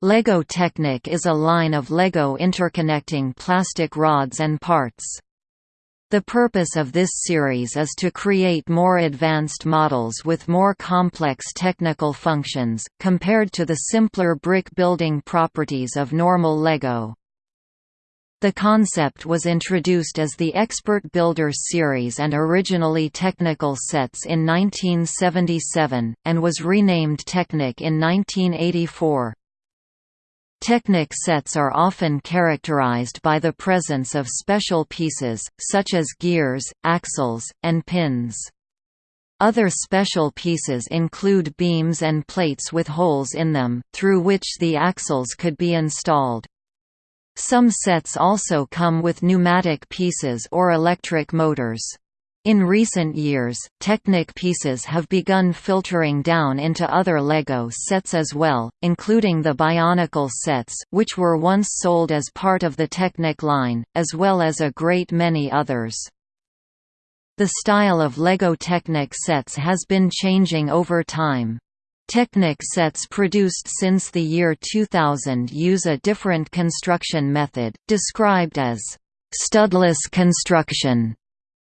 Lego Technic is a line of Lego interconnecting plastic rods and parts. The purpose of this series is to create more advanced models with more complex technical functions, compared to the simpler brick building properties of normal Lego. The concept was introduced as the Expert Builders series and originally Technical sets in 1977, and was renamed Technic in 1984. Technic sets are often characterized by the presence of special pieces, such as gears, axles, and pins. Other special pieces include beams and plates with holes in them, through which the axles could be installed. Some sets also come with pneumatic pieces or electric motors. In recent years, Technic pieces have begun filtering down into other LEGO sets as well, including the Bionicle sets, which were once sold as part of the Technic line, as well as a great many others. The style of LEGO Technic sets has been changing over time. Technic sets produced since the year 2000 use a different construction method, described as studless construction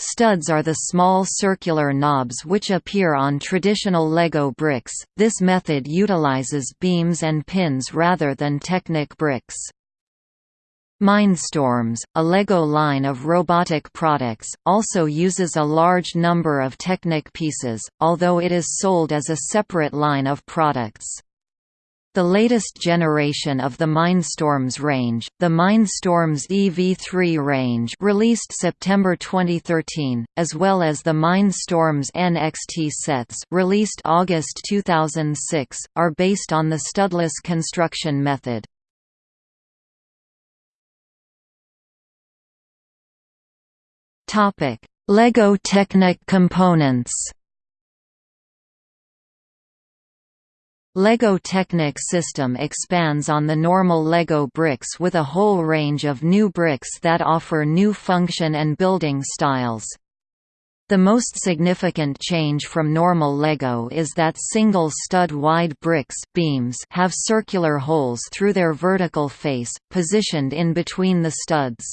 Studs are the small circular knobs which appear on traditional Lego bricks, this method utilizes beams and pins rather than Technic bricks. Mindstorms, a LEGO line of robotic products, also uses a large number of Technic pieces, although it is sold as a separate line of products. The latest generation of the Mindstorms range, the Mindstorms EV3 range released September 2013, as well as the Mindstorms NXT sets released August 2006, are based on the studless construction method. LEGO Technic components LEGO Technic system expands on the normal LEGO bricks with a whole range of new bricks that offer new function and building styles. The most significant change from normal LEGO is that single stud-wide bricks beams have circular holes through their vertical face, positioned in between the studs.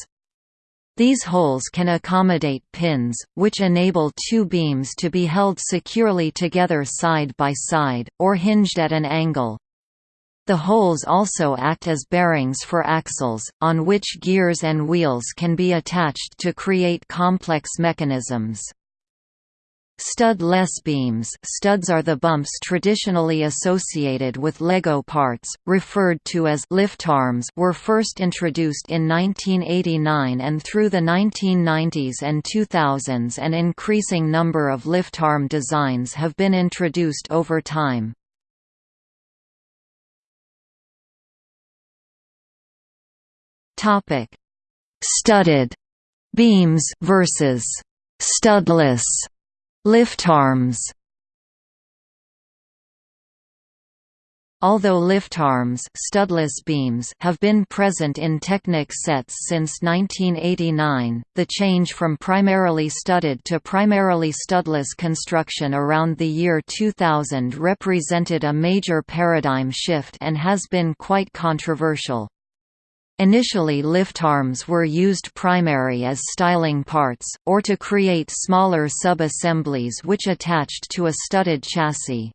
These holes can accommodate pins, which enable two beams to be held securely together side by side, or hinged at an angle. The holes also act as bearings for axles, on which gears and wheels can be attached to create complex mechanisms. Stud-less beams studs are the bumps traditionally associated with LEGO parts, referred to as liftarms were first introduced in 1989 and through the 1990s and 2000s an increasing number of liftarm designs have been introduced over time. Studded beams versus studless Liftarms Although liftarms studless beams have been present in Technic sets since 1989, the change from primarily studded to primarily studless construction around the year 2000 represented a major paradigm shift and has been quite controversial. Initially liftarms were used primary as styling parts, or to create smaller sub-assemblies which attached to a studded chassis.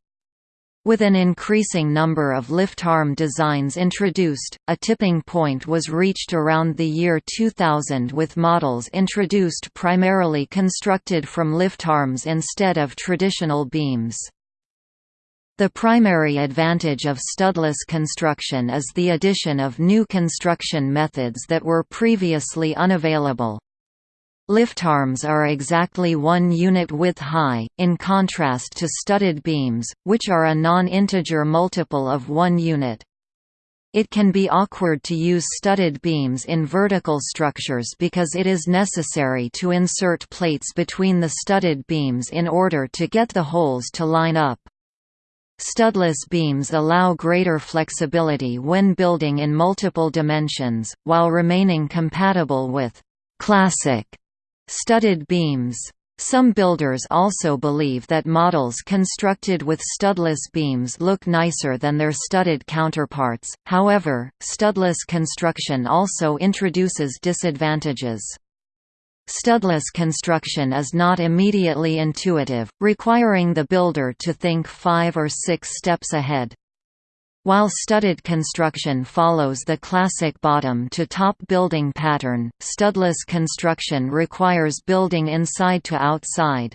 With an increasing number of liftarm designs introduced, a tipping point was reached around the year 2000 with models introduced primarily constructed from liftarms instead of traditional beams. The primary advantage of studless construction is the addition of new construction methods that were previously unavailable. Liftarms are exactly one unit width high, in contrast to studded beams, which are a non-integer multiple of one unit. It can be awkward to use studded beams in vertical structures because it is necessary to insert plates between the studded beams in order to get the holes to line up. Studless beams allow greater flexibility when building in multiple dimensions, while remaining compatible with «classic» studded beams. Some builders also believe that models constructed with studless beams look nicer than their studded counterparts, however, studless construction also introduces disadvantages. Studless construction is not immediately intuitive, requiring the builder to think five or six steps ahead. While studded construction follows the classic bottom-to-top building pattern, studless construction requires building inside to outside.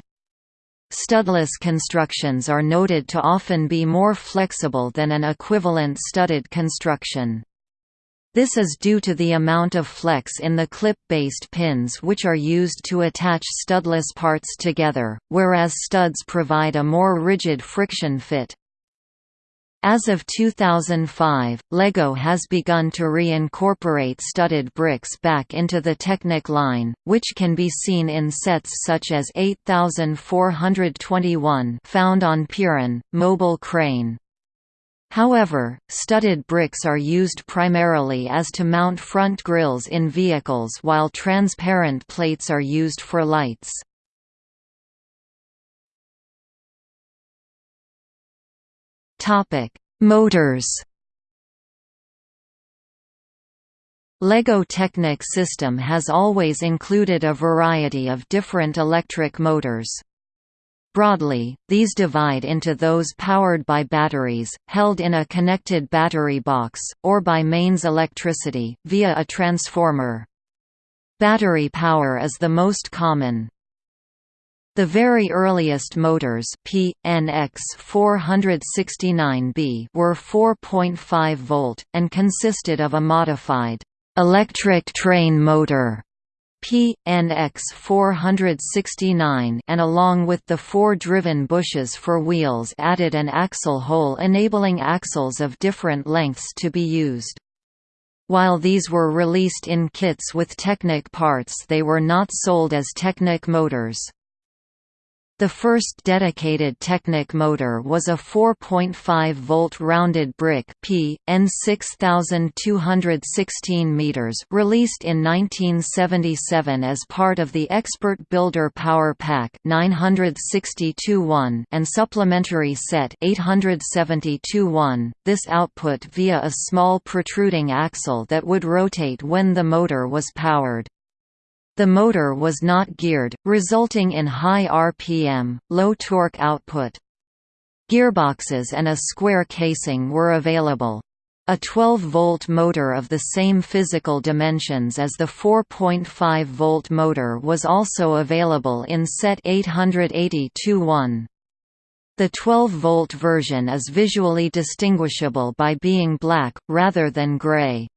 Studless constructions are noted to often be more flexible than an equivalent studded construction. This is due to the amount of flex in the clip-based pins which are used to attach studless parts together, whereas studs provide a more rigid friction fit. As of 2005, LEGO has begun to reincorporate studded bricks back into the Technic line, which can be seen in sets such as 8421 found on Piran, Mobile Crane. However, studded bricks are used primarily as to mount front grills in vehicles while transparent plates are used for lights. Motors. LEGO Technic system has always included a variety of different electric motors. Broadly, these divide into those powered by batteries, held in a connected battery box, or by mains electricity, via a transformer. Battery power is the most common. The very earliest motors NX 469B were 4.5 volt, and consisted of a modified electric train motor P, NX 469 and along with the four driven bushes for wheels added an axle hole enabling axles of different lengths to be used. While these were released in kits with Technic parts they were not sold as Technic motors. The first dedicated Technic motor was a 4.5-volt rounded brick P, N 6216 meters released in 1977 as part of the Expert Builder Power Pack 962-1 and supplementary set 872-1, this output via a small protruding axle that would rotate when the motor was powered. The motor was not geared, resulting in high RPM, low torque output. Gearboxes and a square casing were available. A 12-volt motor of the same physical dimensions as the 4.5-volt motor was also available in set 880-1. The 12-volt version is visually distinguishable by being black, rather than gray.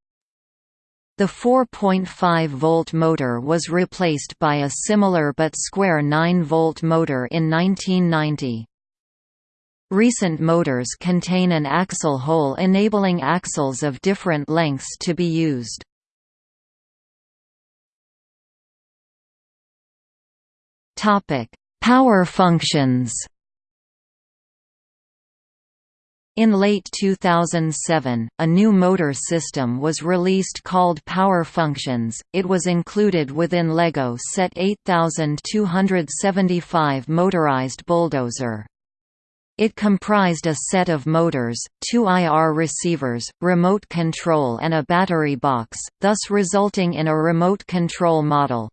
The 4.5-volt motor was replaced by a similar but square 9-volt motor in 1990. Recent motors contain an axle hole enabling axles of different lengths to be used. Power functions In late 2007, a new motor system was released called Power Functions. It was included within LEGO Set 8275 motorized bulldozer. It comprised a set of motors, two IR receivers, remote control and a battery box, thus resulting in a remote control model.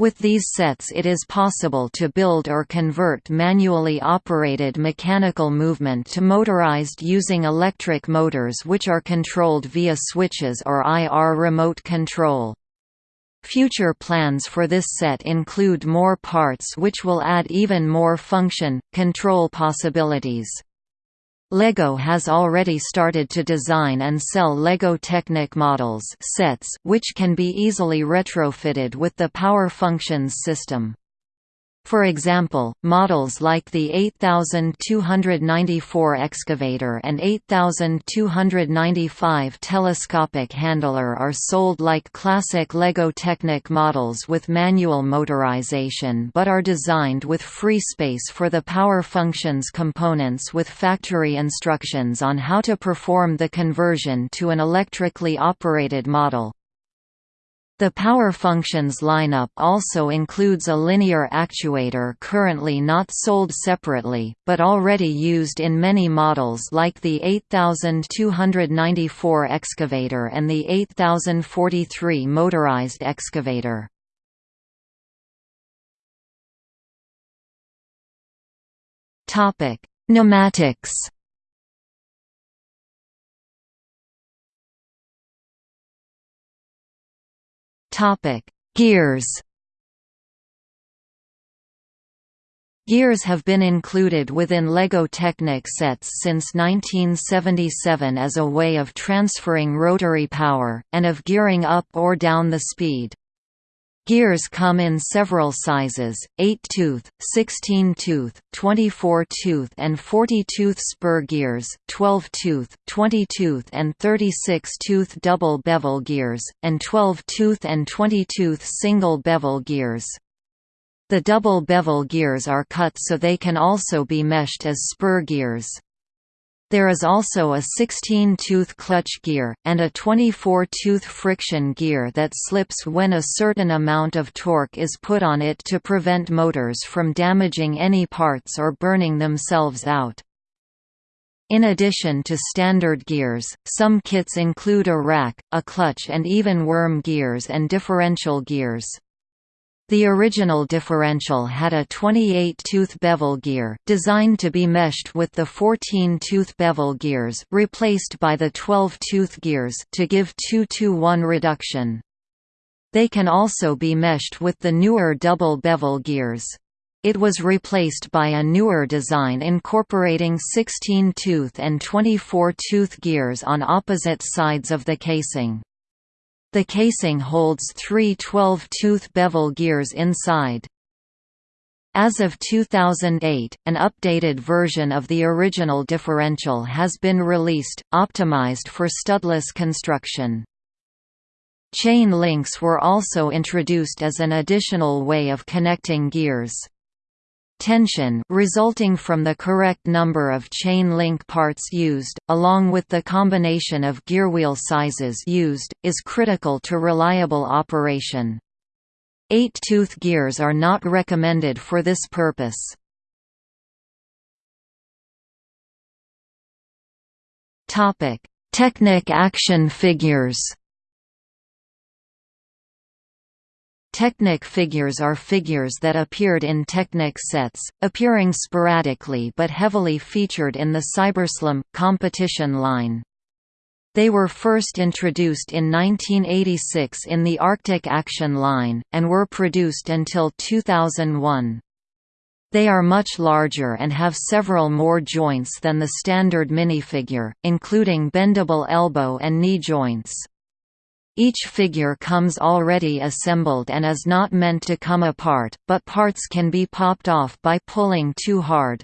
With these sets it is possible to build or convert manually operated mechanical movement to motorized using electric motors which are controlled via switches or IR remote control. Future plans for this set include more parts which will add even more function, control possibilities. LEGO has already started to design and sell LEGO Technic models sets which can be easily retrofitted with the Power Functions system. For example, models like the 8294 excavator and 8295 telescopic handler are sold like classic LEGO Technic models with manual motorization but are designed with free space for the power functions components with factory instructions on how to perform the conversion to an electrically operated model. The power functions lineup also includes a linear actuator currently not sold separately, but already used in many models like the 8294 excavator and the 8043 motorized excavator. Pneumatics Topic: Gears. Gears have been included within LEGO Technic sets since 1977 as a way of transferring rotary power, and of gearing up or down the speed. Gears come in several sizes, 8-tooth, 16-tooth, 24-tooth and 40-tooth spur gears, 12-tooth, 20-tooth and 36-tooth double bevel gears, and 12-tooth and 20-tooth single bevel gears. The double bevel gears are cut so they can also be meshed as spur gears. There is also a 16-tooth clutch gear, and a 24-tooth friction gear that slips when a certain amount of torque is put on it to prevent motors from damaging any parts or burning themselves out. In addition to standard gears, some kits include a rack, a clutch and even worm gears and differential gears. The original differential had a 28-tooth bevel gear, designed to be meshed with the 14-tooth bevel gears replaced by the 12-tooth gears to give 2-to-1 reduction. They can also be meshed with the newer double bevel gears. It was replaced by a newer design incorporating 16-tooth and 24-tooth gears on opposite sides of the casing. The casing holds three 12-tooth bevel gears inside. As of 2008, an updated version of the original differential has been released, optimized for studless construction. Chain links were also introduced as an additional way of connecting gears. Tension resulting from the correct number of chain link parts used, along with the combination of gearwheel sizes used, is critical to reliable operation. Eight-tooth gears are not recommended for this purpose. Technic action figures Technic figures are figures that appeared in Technic sets, appearing sporadically but heavily featured in the Cyberslam competition line. They were first introduced in 1986 in the Arctic Action line, and were produced until 2001. They are much larger and have several more joints than the standard minifigure, including bendable elbow and knee joints. Each figure comes already assembled and is not meant to come apart, but parts can be popped off by pulling too hard.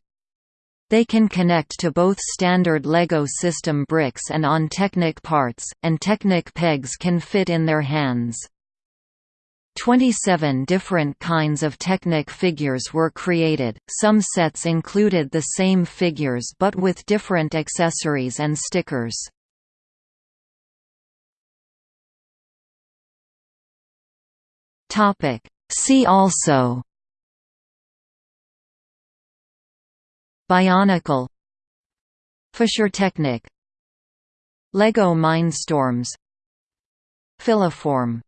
They can connect to both standard LEGO system bricks and on Technic parts, and Technic pegs can fit in their hands. 27 different kinds of Technic figures were created, some sets included the same figures but with different accessories and stickers. Topic. See also Bionicle Fischertechnik Lego Mindstorms Filiform